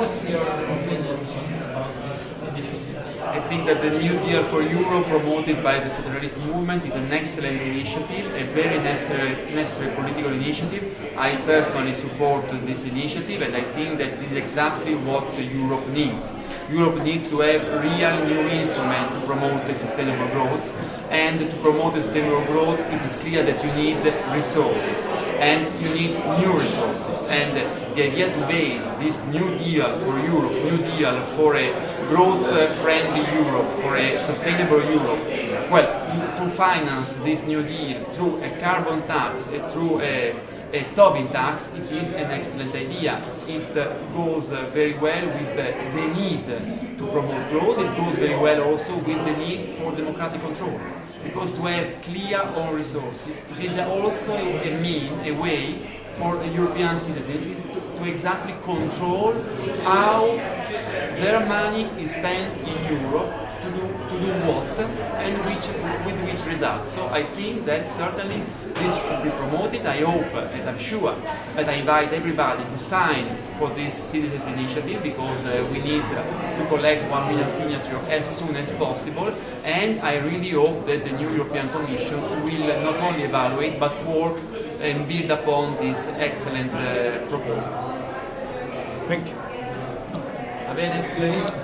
What's your opinion this initiative? I think that the New Deal for Europe promoted by the Federalist Movement is an excellent initiative, a very necessary, necessary political initiative. I personally support this initiative and I think that this is exactly what Europe needs. Europe needs to have real new instrument to promote sustainable growth. And to promote sustainable growth it is clear that you need resources. And you need new resources. And the idea to base this new deal for Europe, new deal for a growth-friendly Europe, for a sustainable Europe, well, to, to, finance this new deal through a carbon tax, uh, through a, a Tobin tax, it is an excellent idea. It goes very well with the need to promote growth, it goes very well also with the need for democratic control. Because to have clear own resources, it is also a mean, a way for European citizens to exactly control how their money is spent in Europe to do, to do what and which, with which result. So I think that certainly this should be promoted. I hope and I'm sure that I invite everybody to sign for this citizens initiative because uh, we need to collect 1 million signatures as soon as possible and I really hope that the new European Commission will not only evaluate but work and build upon this excellent uh, proposal. Thank you. Va bene?